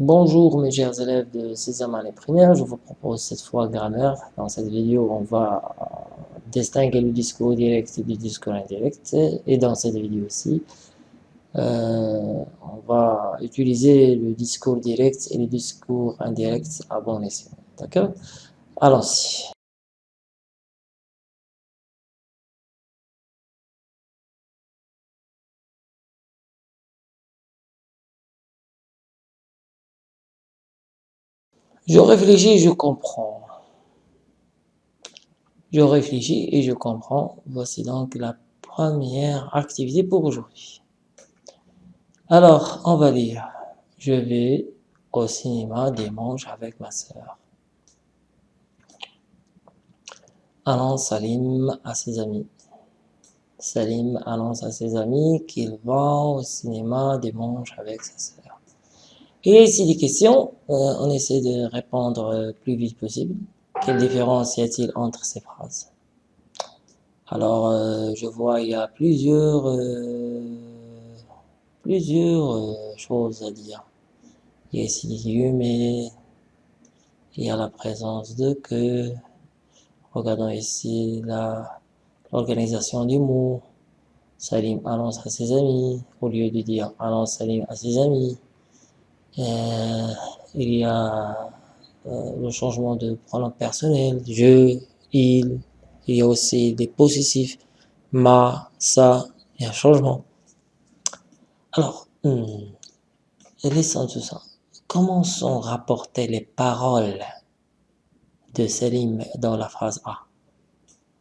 Bonjour mes chers élèves de 6e année primaire, je vous propose cette fois grammaire. Dans cette vidéo, on va distinguer le discours direct du discours indirect. Et dans cette vidéo aussi, euh, on va utiliser le discours direct et le discours indirect à bon escient. D'accord? Allons-y. Je réfléchis, je comprends. Je réfléchis et je comprends. Voici donc la première activité pour aujourd'hui. Alors, on va lire. Je vais au cinéma dimanche avec ma sœur. Annonce Salim à ses amis. Salim annonce à ses amis qu'il va au cinéma dimanche avec sa sœur. Et ici des questions, euh, on essaie de répondre euh, plus vite possible. Quelle différence y a-t-il entre ces phrases? Alors, euh, je vois il y a plusieurs, plusieurs choses à dire. Il y a ici des guillemets, il y a la présence de que. Regardons ici l'organisation du mot. Salim annonce à ses amis, au lieu de dire annonce Salim à ses amis. Euh, il y a euh, le changement de pronom personnel, je, il, il y a aussi des possessifs, ma, ça, il y a un changement. Alors, hmm, laissons tout ça. Comment sont rapportées les paroles de Salim dans la phrase A?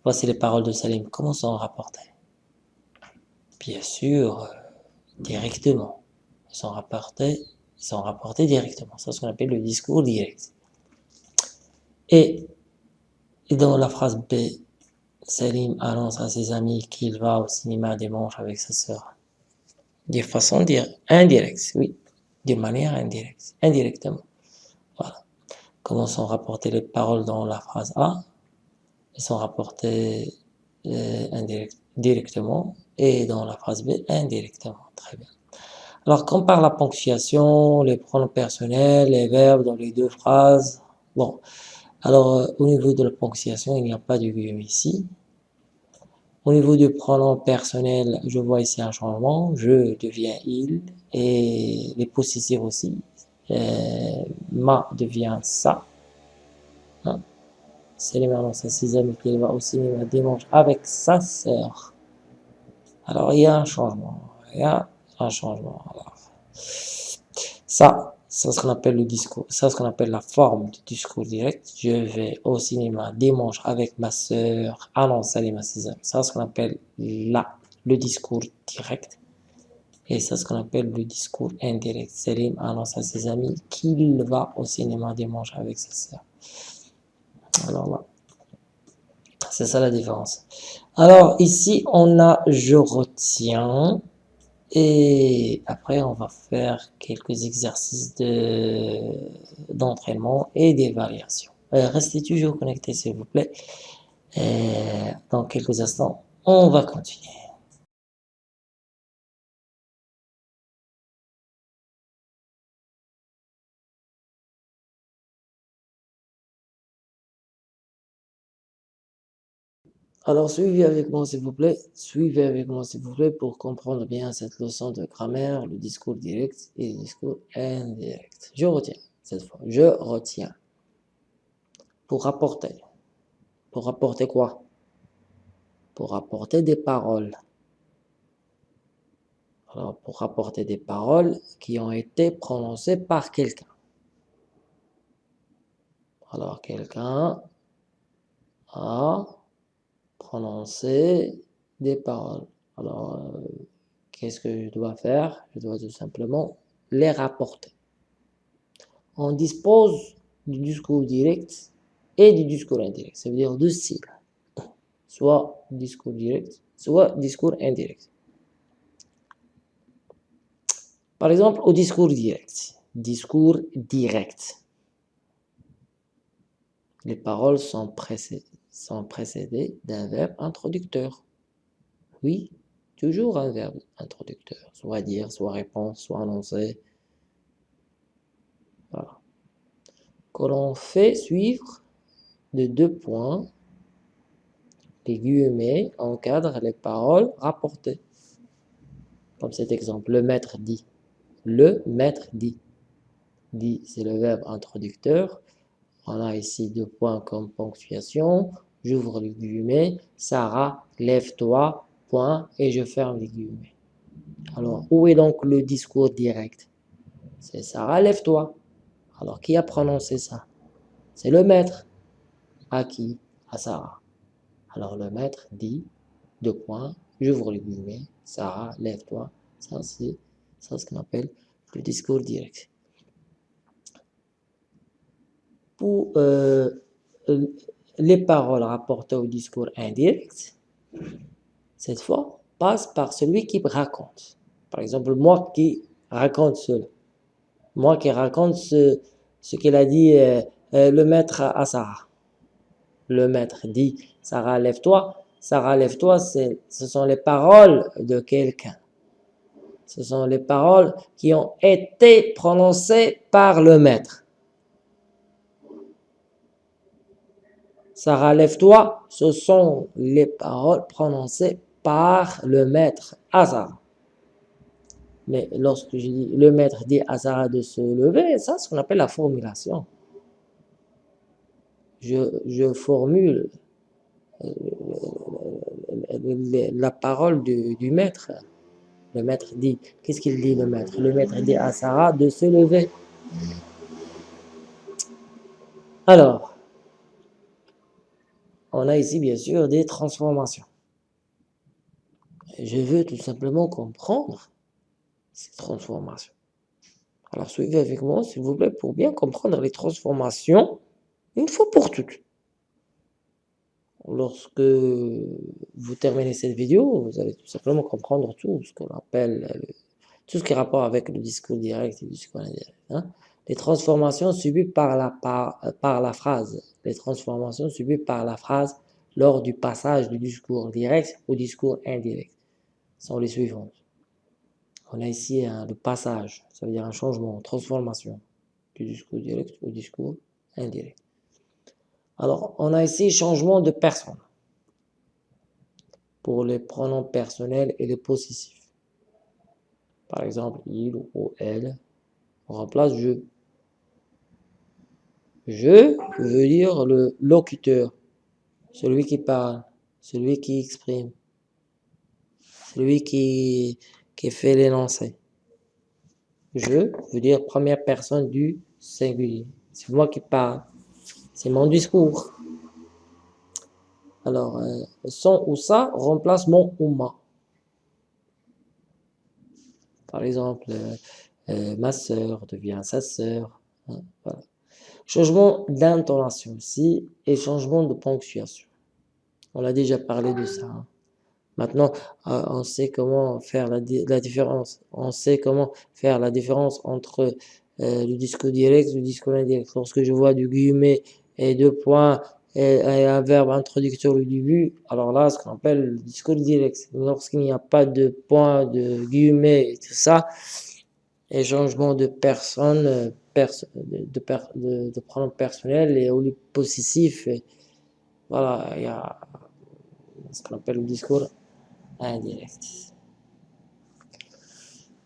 Voici les paroles de Salim. Comment sont rapportées? Bien sûr, euh, directement. Elles sont rapportées sont rapportés directement. C'est ce qu'on appelle le discours direct. Et, dans la phrase B, Salim annonce à ses amis qu'il va au cinéma dimanche avec sa sœur. De façon indirecte, oui, de manière indirecte, indirectement. Voilà. Comment sont rapportées les paroles dans la phrase A? Elles sont rapportées euh, directement et dans la phrase B indirectement. Très bien. Alors, par la ponctuation, les pronoms personnels, les verbes dans les deux phrases. Bon, alors euh, au niveau de la ponctuation, il n'y a pas de guillemets ici. Au niveau du pronom personnel, je vois ici un changement. Je deviens il et les possessifs aussi. Euh, ma devient ça. Hein? C'est les à ses amis qu'il va au cinéma dimanche avec sa sœur. Alors il y a un changement. Il y a un changement. ça, c'est ce qu'on appelle le discours, c'est ce qu'on appelle la forme du discours direct. Je vais au cinéma dimanche avec ma soeur, annonce Salim à. Ça, ce qu'on appelle là, le discours direct. Et c'est ce qu'on appelle le discours indirect. Salim annonce à ses amis qu'il va au cinéma dimanche avec sa soeur. Alors là, c'est ça la différence. Alors ici, on a je retiens. Et après, on va faire quelques exercices d'entraînement et des variations. Euh, restez toujours connectés, s'il vous plaît. Et dans quelques instants, on va continuer. Alors suivez avec moi s'il vous plaît, suivez avec moi s'il vous plaît pour comprendre bien cette leçon de grammaire, le discours direct et le discours indirect. Je retiens cette fois, je retiens. Pour rapporter. Pour rapporter quoi? Pour rapporter des paroles. Alors pour rapporter des paroles qui ont été prononcées par quelqu'un. Alors quelqu'un a prononcer des paroles. Alors, euh, qu'est-ce que je dois faire? Je dois tout simplement les rapporter. On dispose du discours direct et du discours indirect. Ça veut dire deux styles. Soit discours direct, soit discours indirect. Par exemple, au discours direct. Discours direct. Les paroles sont précédées sont précédés d'un verbe introducteur. Oui, toujours un verbe introducteur, soit dire, soit répondre, soit annoncer. Voilà. Que l'on fait suivre de deux points, les guillemets encadrent les paroles rapportées. Comme cet exemple, le maître dit. Le maître dit. Dit, c'est le verbe introducteur. On a ici deux points comme ponctuation. J'ouvre les guillemets. Sarah, lève-toi, point, et je ferme les guillemets. Alors, où est donc le discours direct? C'est Sarah, lève-toi. Alors, qui a prononcé ça? C'est le maître. À qui? À Sarah. Alors, le maître dit, deux points, j'ouvre les guillemets, Sarah, lève-toi. Ça, c'est ce qu'on appelle le discours direct. Pour euh, les paroles rapportées au discours indirect, cette fois, passe par celui qui raconte. Par exemple, moi qui raconte cela. Moi qui raconte ce, ce qu'il a dit euh, euh, le maître à Sarah. Le maître dit, Sarah, lève-toi. Sarah, lève-toi, ce sont les paroles de quelqu'un. Ce sont les paroles qui ont été prononcées par le maître. Sarah, lève-toi, ce sont les paroles prononcées par le maître à. Mais lorsque je dis le maître dit à Sarah de se lever, ça, c'est ce qu'on appelle la formulation. Je, formule euh, la parole du maître. Le maître dit, qu'est-ce qu'il dit le maître? Le maître dit à Sarah de se lever. Alors, on a ici bien sûr des transformations. Je veux tout simplement comprendre ces transformations. Alors suivez avec moi, s'il vous plaît, pour bien comprendre les transformations, une fois pour toutes lorsque vous terminez cette vidéo, vous allez tout simplement comprendre tout ce qu'on appelle, euh, tout ce qui est rapport avec le discours direct et le discours indirect. Hein. Les transformations subies par la, par, euh, par la phrase, les transformations subies par la phrase lors du passage du discours direct au discours indirect sont les suivantes. On a ici le passage, ça veut dire un changement, transformation du discours direct au discours indirect. Alors, on a ici changement de personne pour les pronoms personnels et les possessifs. Par exemple, il ou elle, remplace je. Je veut dire le locuteur, celui qui parle, celui qui exprime, celui qui, fait l'énoncé. Je veut dire première personne du singulier. C'est moi qui parle. C'est mon discours. Alors, euh, son ou ça remplace mon ou ma. Par exemple, euh, euh, ma sœur devient sa sœur. Hein, changement d'intonation aussi et changement de ponctuation. On a déjà parlé de ça. Hein. Maintenant, on sait comment faire la, différence. On sait comment faire la différence entre le discours direct et le discours indirect. Lorsque je vois du guillemet et deux points et, un verbe introducteur au début, alors là, ce qu'on appelle le discours direct. Lorsqu'il n'y a pas de points, de guillemets et tout ça, et changement de personne, de, de, de, pronom personnel et au lieu possessif, voilà, il y a ce qu'on appelle le discours indirect.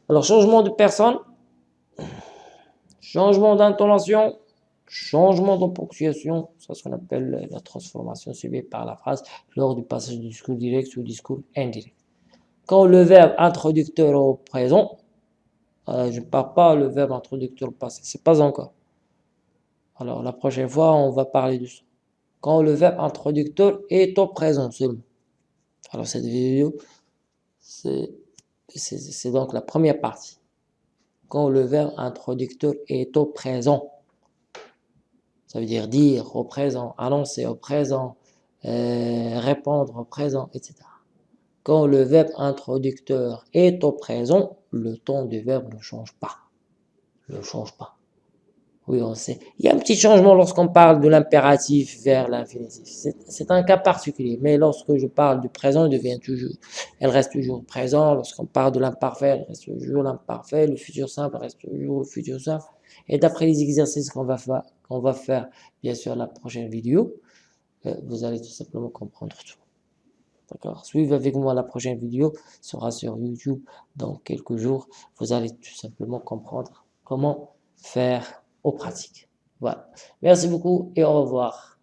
Alors, changement de personne, changement d'intonation, changement de ponctuation, ça ce qu'on appelle la transformation subie par la phrase lors du passage du discours direct au discours indirect. Quand le verbe introducteur au présent, euh, je ne parle pas le verbe introducteur passé, c'est pas encore. Alors la prochaine fois, on va parler de ça. Quand le verbe introducteur est au présent seulement. Alors cette vidéo, c'est donc la première partie. Quand le verbe introducteur est au présent. Ça veut dire dire au présent, annoncer au présent, euh, répondre au présent, etc. Quand le verbe introducteur est au présent, le ton du verbe ne change pas. Ne change pas. Oui, on sait. Il y a un petit changement lorsqu'on parle de l'impératif vers l'infinitif. C'est un cas particulier. Mais lorsque je parle du présent, devient toujours, elle reste toujours présent. Lorsqu'on parle de l'imparfait, elle reste toujours l'imparfait. Le futur simple reste toujours le futur simple Et d'après les exercices qu'on va, faire, qu'on va faire, bien sûr, la prochaine vidéo, euh, vous allez tout simplement comprendre tout. Suivez avec moi la prochaine vidéo, sera sur YouTube dans quelques jours. Vous allez tout simplement comprendre comment faire aux pratiques. Voilà. Merci beaucoup et au revoir.